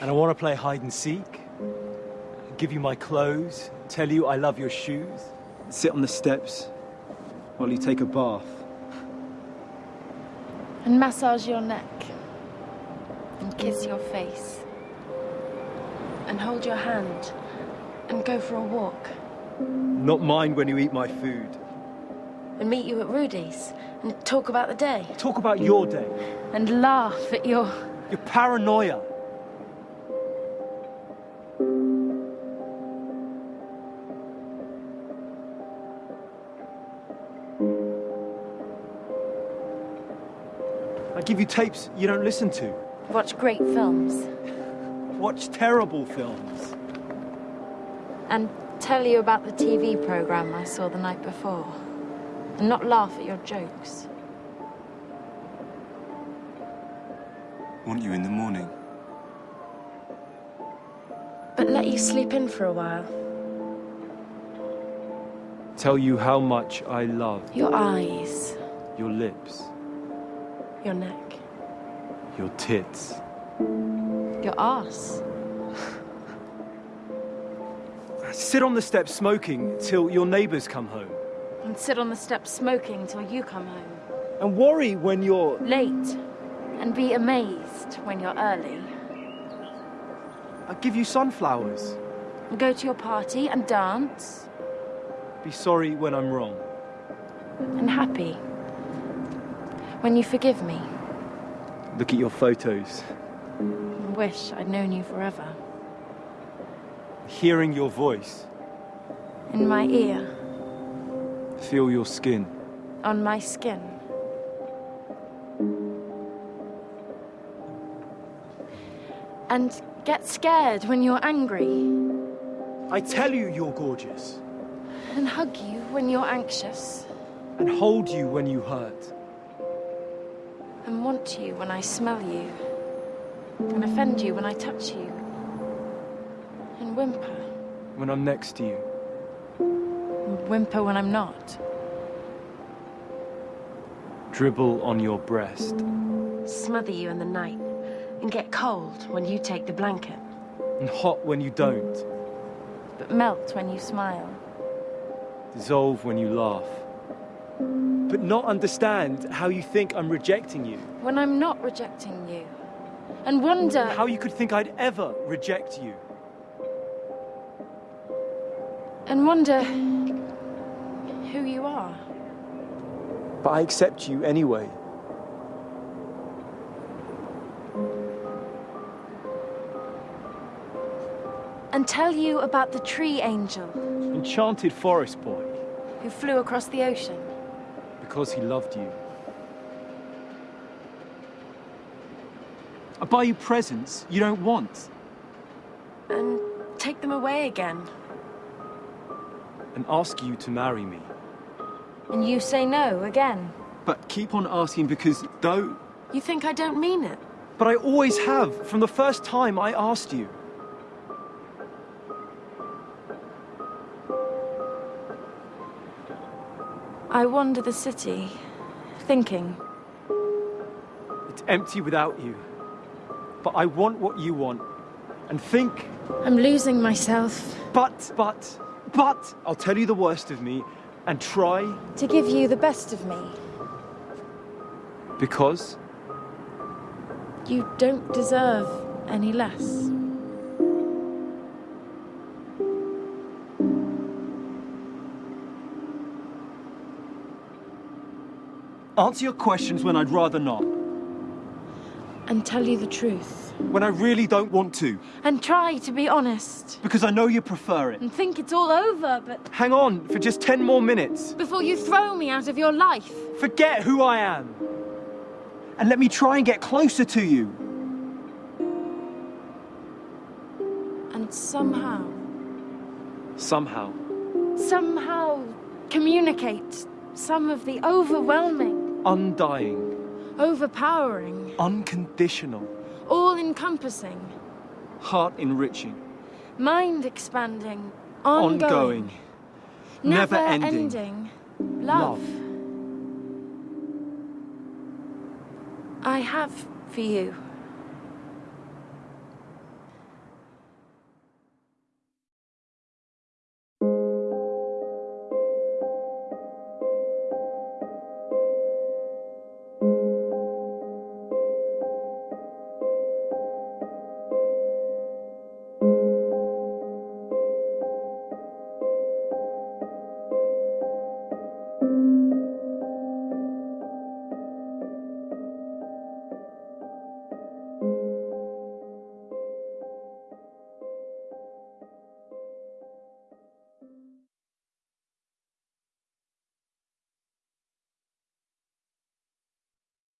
And I want to play hide and seek, give you my clothes, tell you I love your shoes. Sit on the steps while you take a bath. And massage your neck. And kiss your face. And hold your hand. And go for a walk. Not mind when you eat my food. And meet you at Rudy's. And talk about the day. Talk about your day, And laugh at your. your paranoia. I give you tapes you don't listen to. Watch great films. Watch terrible films. And tell you about the TV program I saw the night before. And not laugh at your jokes. Want you in the morning. But let you sleep in for a while. Tell you how much I love Your eyes. your lips, Your neck. your tits. Your ass. Sit on the steps smoking till your neighbors come home. And sit on the steps smoking till you come home. And worry when you're. Late. And be amazed when you're early. I give you sunflowers. And go to your party and dance. Be sorry when I'm wrong. And happy. When you forgive me. Look at your photos. And wish I'd known you forever. Hearing your voice. In my ear. Feel your skin. On my skin. And get scared when you're angry. I tell you you're gorgeous. And hug you when you're anxious. And hold you when you hurt. And want you when I smell you. And offend you when I touch you. And whimper. When I'm next to you. And whimper when I'm not. Dribble on your breast. Smother you in the night. And get cold when you take the blanket. And hot when you don't. But melt when you smile. Dissolve when you laugh. But not understand how you think I'm rejecting you. When I'm not rejecting you. And wonder How you could think I'd ever reject you. and wonder who you are. But I accept you anyway. And tell you about the tree angel Enchanted forest boy. who flew across the ocean. Because he loved you. I buy you presents you don't want. And take them away again. And ask you to marry me. And you say no again. But keep on asking because though. You think I don't mean it? But I always have, from the first time I asked you. I wander the city, thinking. It's empty without you. But I want what you want. And think, I'm losing myself but, but, but, I'll tell you the worst of me and try to give you the best of me. because You don't deserve any less. Answer your questions when I'd rather not. And tell you the truth. When I really don't want to. And try to be honest. Because I know you prefer it. And think it's all over, but Hang on for just 10 more minutes. before you throw me out of your life. Forget who I am. And let me try and get closer to you. And somehow, Somehow. somehow communicate some of the overwhelming, Undying. overpowering, Unconditional. all encompassing, Heart enriching. mind expanding, Ongoing. ongoing, never never ending. ending love. Love. I have for you